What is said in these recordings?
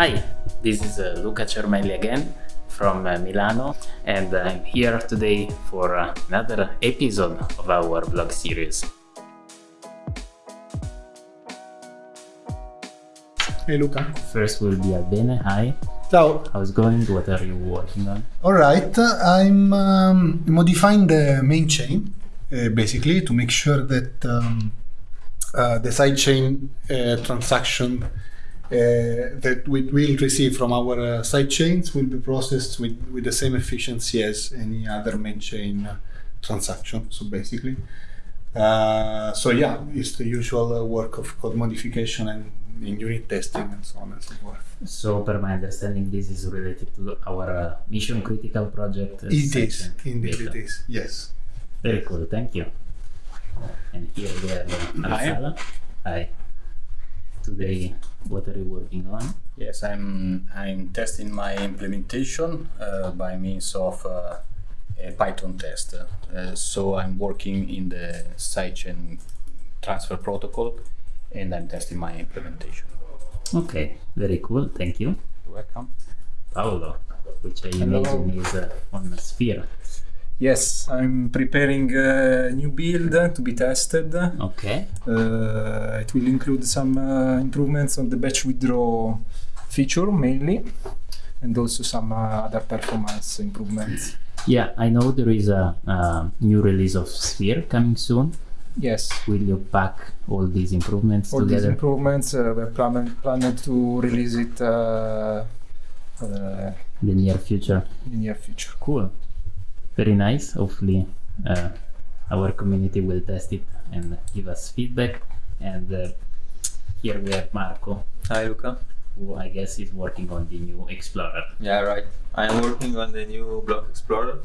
Hi, this is uh, Luca Cermelli again from uh, Milano and I'm here today for uh, another episode of our vlog series. Hey Luca. First will be Albene, hi. Ciao. How's it going? What are you working on? All right, I'm um, modifying the main chain uh, basically to make sure that um, uh, the sidechain uh, transaction that we will receive from our uh, sidechains will be processed with, with the same efficiency as any other main chain uh, transaction. So basically, uh, so yeah, it's the usual uh, work of code modification and in unit testing and so on and so forth. So, per my understanding, this is related to our uh, mission critical project. uh, It is, section indeed, data. it is. Yes. Very cool, thank you. And here we have uh, Hi. Hi. Today, what are you working on? Yes, I'm I'm testing my implementation uh, by means of uh, a Python test. Uh, so I'm working in the sidechain transfer protocol, and I'm testing my implementation. Okay, very cool, thank you. You're welcome. Paolo, which I Hello. imagine is uh, on the Sphere. Yes, I'm preparing a new build to be tested. Okay, Uh, it will include some uh, improvements on the batch withdraw feature mainly, and also some uh, other performance improvements. yeah, I know there is a, uh new release of Sphere coming soon. Yes, Will you pack all these improvements all these improvements uh, we're plan- planned to release it uh, uh, in the near future? in the near future. Cool, very nice. Hopefully, uh, our community will test it and give us feedback. And uh, here we have Marco, Hi Luca. who I guess is working on the new Explorer. Yeah, right. I'm working on the new Block Explorer,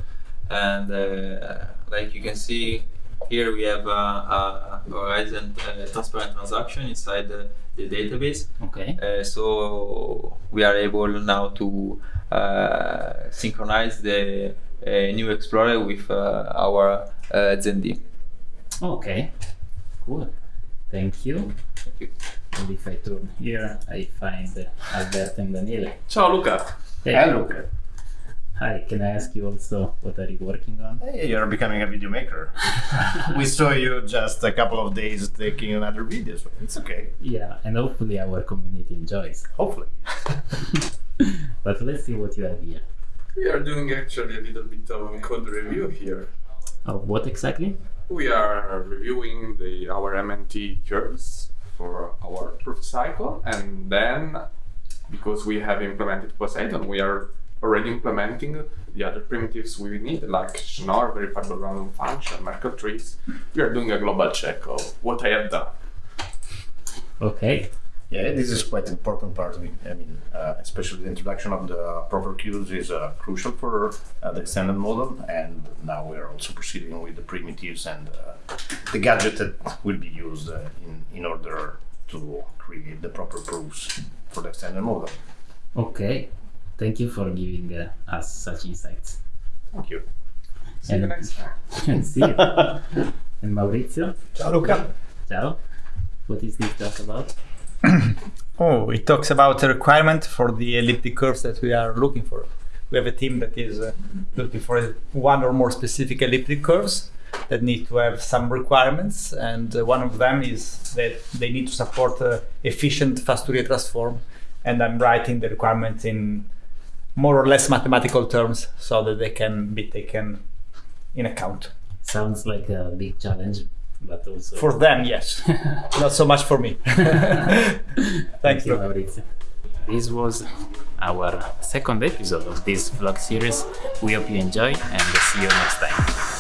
and uh, like you can see here, we have uh, a Horizen uh, transparent transaction inside the, the database. Okay. Uh, so we are able now to synchronize the uh, new Explorer with uh, our uh, ZenD. Okay. Cool. Thank you. Thank you. And if I turn here, I find uh, Alberto and Daniele. Ciao Luca. Hey, Luca. Hi, can I ask you also what are you working on? Hey, you're becoming a video maker. we saw you just a couple of days taking another video, so it's okay. Yeah, and hopefully our community enjoys. Hopefully. But let's see what you have here. We are doing actually a little bit of code review here. Oh, what exactly? We are reviewing the our MNT curves for our proof cycle, and then because we have implemented Poseidon, we are already implementing the other primitives we need, like Schnorr, verifiable random function, Merkle trees. We are doing a global check of what I have done. Okay. Yeah, this is quite an important part. I mean, uh, especially the introduction of the proper queues is uh, crucial for uh, the extended model, and now we are also proceeding with the primitives and uh, the gadget that will be used uh, in, in order to create the proper proofs for the extended model. Okay. Thank you for giving uh, us such insights. Thank you. See you And- next time. And see you. and Maurizio, Ciao Luca. ciao. What is this talk about? Oh, it talks about the requirement for the elliptic curves that we are looking for. We have a team that is uh, looking for one or more specific elliptic curves that need to have some requirements, and uh, one of them is that they need to support uh, efficient fast Fourier transform. And I'm writing the requirements in more or less mathematical terms so that they can be taken in account. Sounds like a big challenge, but also For them, yes, not so much for me. Thank Thanks, you, Luca. Maurizio. This was our second episode of this vlog series. We hope you enjoy and see you next time.